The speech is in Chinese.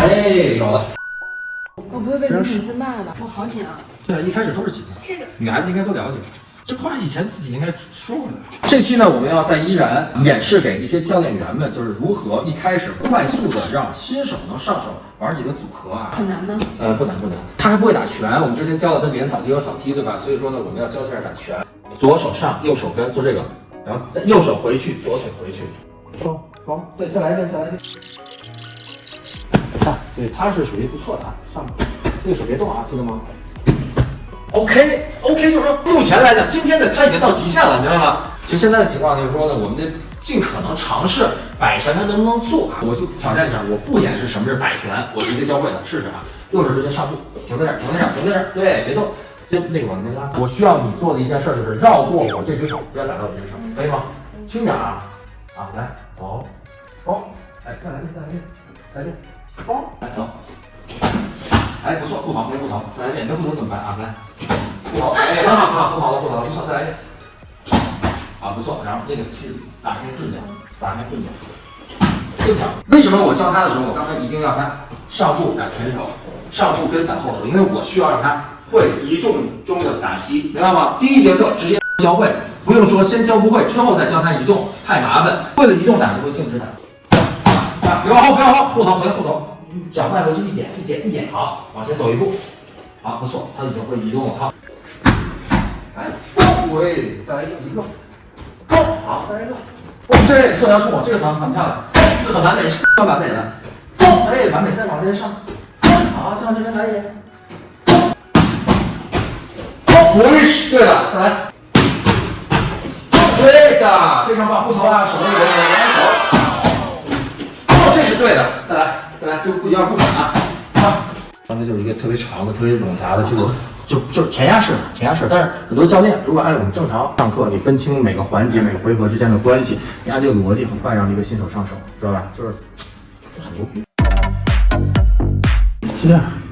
哎，有了。我不会被女粉丝骂吧？我好紧啊！对啊，一开始都是紧的。这个女孩子应该都了解，这话以前自己应该说过的。这期呢，我们要带依然演示给一些教练员们，就是如何一开始快速的让新手能上手玩几个组合啊。很难吗？呃，不难不难，他还不会打拳。我们之前教了他连扫踢和扫踢，对吧？所以说呢，我们要教一下打拳。左手上，右手跟，做这个，然后再右手回去，左腿回去。好，好，对，再来一遍，再来一遍。对，他是属于不错的啊，上面，右手别动啊，记得吗？OK OK，就是说目前来讲，今天的他已经到极限了，明白吗？就现在的情况就是说呢，我们得尽可能尝试摆拳，他能不能做啊？我就挑战一下，我不演示什么是摆拳，我直接教会他，试试啊。右手直接上步，停在这儿，停在这儿，停在这儿，对，别动。先那个往那拉。我需要你做的一件事就是绕过我这只手，不要打到我这只手，可以吗？轻点啊，啊，来，走，走，哎，再来一遍，再来一遍，再来一遍，来走。哎，不错，不逃，别不逃，再来一遍，你这不逃怎么办啊？来，不逃，哎，很好，很好，不逃了，不逃了，不错，再来一遍。啊，不错，然后这个是打开钝角，打开钝角，钝角。为什么我教他的时候，我刚才一定要他上步打前手，上步跟打后手？因为我需要让他会移动中的打击，明白吗？第一节课直接教会，不用说先教不会，之后再教他移动，太麻烦。会了移动打就会静止打。啊，不要后，不要后，后头回来后头，脚迈回去一点，一点，一点，好，往前走一步，好，不错，他已经会移动了，好。来，对，再来一个，一个。好，再来一个。哦，对，侧腰触摸，这个很很漂亮，这个很完美，很完美的。哎，完美，再往这边上。好，再往这边来一点。好，回去。对了，再来。对的，非常棒，护头啊，手一稳，往前走。哦，这是对的，再来，就不一样不管了。啊，刚才就是一个特别长的、特别冗杂的，就就就是填鸭式，填鸭式。但是很多教练如果按我们正常上课，你分清每个环节、每个回合之间的关系，你按这个逻辑，很快让一个新手上手，知道吧？就是就很牛逼，是这样。